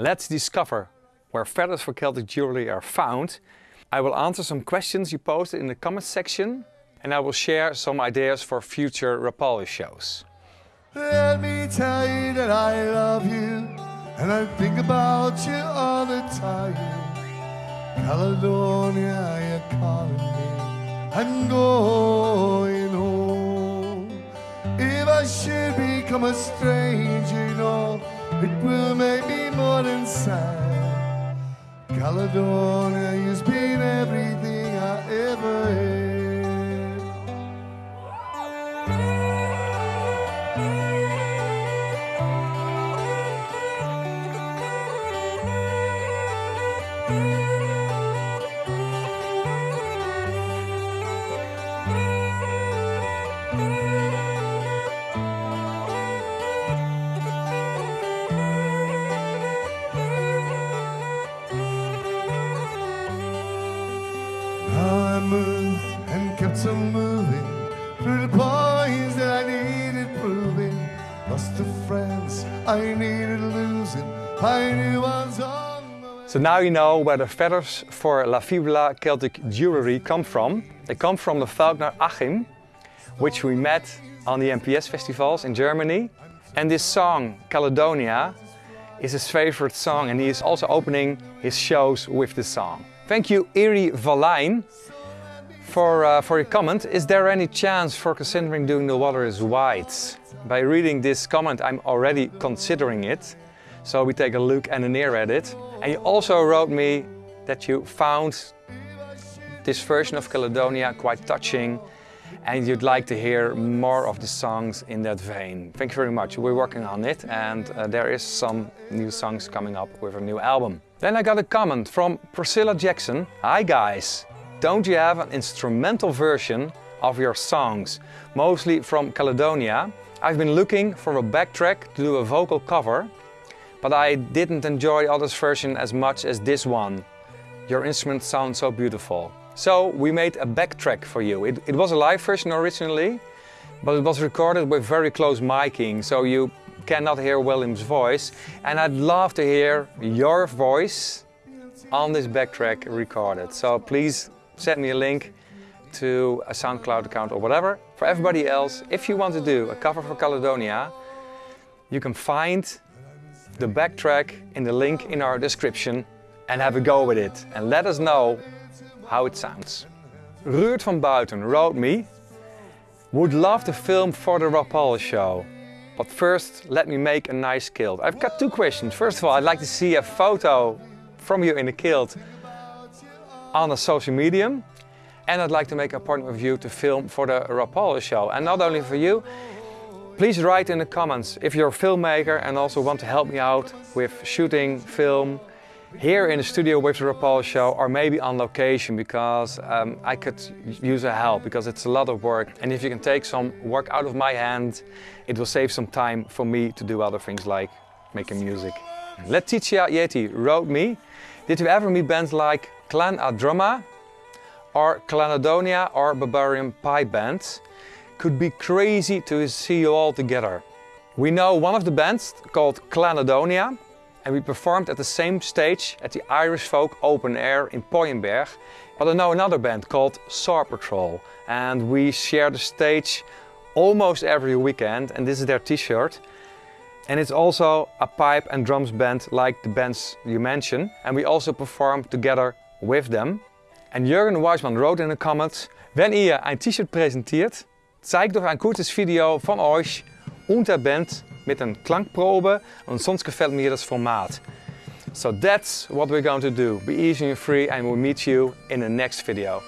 Let's discover where feathers for Celtic jewelry are found. I will answer some questions you posted in the comments section and I will share some ideas for future Rapalje shows. Let me tell you that I love you and I think about you all the time. Caledonia, you're calling me. I'm going home. If I should become a stranger, you know, it will make me more than sad. Caledonia, you've been everything I ever had. And kept on moving through the points that I needed proving. Lost the friends I needed losing. I knew on my. So now you know where the feathers for La Fibula Celtic jewelry come from. They come from the Falkner Achim, which we met on the MPS festivals in Germany. And this song, Caledonia, is his favorite song and he is also opening his shows with this song. Thank you Eri Valijn for, uh, for your comment. Is there any chance for considering doing The Water is White? By reading this comment I'm already considering it. So we take a look and an ear at it. And you also wrote me that you found this version of Caledonia quite touching and you'd like to hear more of the songs in that vein. Thank you very much. We're working on it and uh, there is some new songs coming up with a new album. Then I got a comment from Priscilla Jackson. Hi guys, don't you have an instrumental version of your songs, mostly from Caledonia? I've been looking for a backtrack to do a vocal cover, but I didn't enjoy the other's version as much as this one. Your instruments sound so beautiful. So we made a backtrack for you. It, it was a live version originally, but it was recorded with very close miking, so you cannot hear William's voice. And I'd love to hear your voice on this backtrack recorded. So please send me a link to a SoundCloud account or whatever. For everybody else, if you want to do a cover for Caledonia, you can find the backtrack in the link in our description and have a go with it. And let us know how it sounds. Ruud van Buiten wrote me, would love to film for the Rapalje show. But first, let me make a nice kilt. I've got two questions. First of all, I'd like to see a photo from you in a kilt on a social medium. And I'd like to make an appointment with you to film for the Rapalje show. And not only for you, please write in the comments if you're a filmmaker and also want to help me out with shooting, film, here in the studio with the Rapalje show or maybe on location because um, I could use a help because it's a lot of work and if you can take some work out of my hand it will save some time for me to do other things like making music. Letitia Yeti wrote me, did you ever meet bands like Clann An Drumma or Clanadonia or Barbarian Pipe bands. Could be crazy to see you all together. We know one of the bands called Clanadonia and we performed at the same stage at the Irish Folk Open Air in Pooienberg. But I know another band called Saor Patrol and we share the stage almost every weekend and this is their t-shirt. And it's also a pipe and drums band like the bands you mentioned and we also perform together with them. And Jürgen Weismann wrote in the comments, wenn ihr ein T-Shirt präsentiert, zeigt doch ein kurzes Video von euch und der Band mit een klankprobe und sonst gefällt mir das Format. So that's what we're going to do. Be easy and free and we'll meet you in the next video.